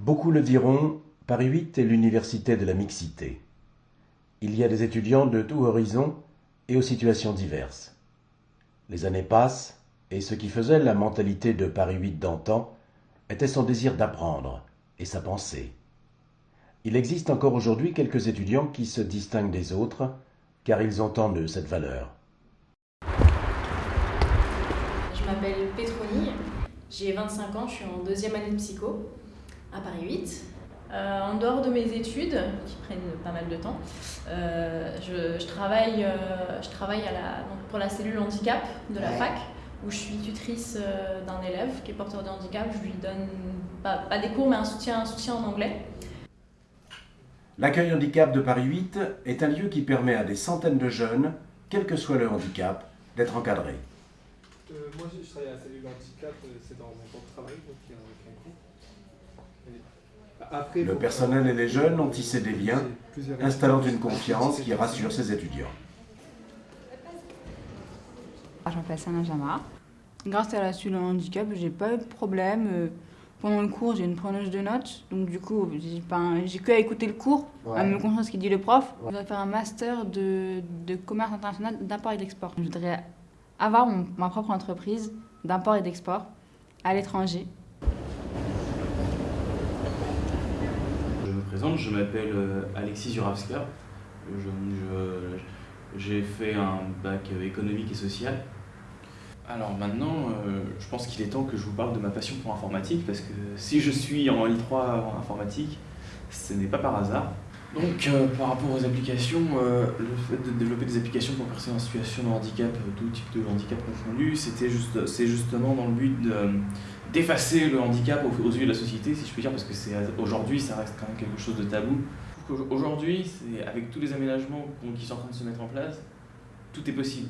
Beaucoup le diront, Paris 8 est l'université de la mixité. Il y a des étudiants de tout horizon et aux situations diverses. Les années passent, et ce qui faisait la mentalité de Paris 8 d'antan était son désir d'apprendre et sa pensée. Il existe encore aujourd'hui quelques étudiants qui se distinguent des autres, car ils ont en eux cette valeur. Je m'appelle Pétronille, j'ai 25 ans, je suis en deuxième année de psycho à Paris 8. Euh, en dehors de mes études, qui prennent pas mal de temps, euh, je, travaille, euh, je travaille à la, donc pour la cellule handicap de la fac, où je suis tutrice d'un élève qui est porteur de handicap. Je lui donne pas, pas des cours, mais un soutien, un soutien en anglais. L'accueil handicap de Paris 8 est un lieu qui permet à des centaines de jeunes, quel que soit le handicap, d'être encadrés. moi, je travaille à la cellule handicap, c'est dans mon temps de travail, donc il y a un cours. Le personnel et les jeunes ont tissé des liens, installant une confiance qui rassure ses étudiants. Je m'appelle Sana Jama. Grâce à la cellule handicap, j'ai pas eu de problème. Euh, pendant le cours, j'ai une preneuse de notes, donc du coup, j'ai que à écouter le cours, à me concentrer ce qu'il dit le prof. Je voudrais faire un master de, commerce international d'import et d'export. Je voudrais avoir ma propre entreprise d'import et d'export à l'étranger. Je m'appelle euh, Alexis Juravska. J'ai fait un bac économique et social. Alors maintenant, euh, je pense qu'il est temps que je vous parle de ma passion pour l'informatique, parce que si je suis en L3 en informatique, ce n'est pas par hasard. Donc euh, par rapport aux applications, le fait de développer des applications pour personnes en situation de handicap, tout type de handicap confondu, c'est juste, justement dans le but de, d'effacer le handicap aux, yeux de la société, si je puis dire, parce que c'est aujourd'hui, ça reste quand même quelque chose de tabou. Aujourd'hui, avec tous les aménagements qui sont en train de se mettre en place, tout est possible.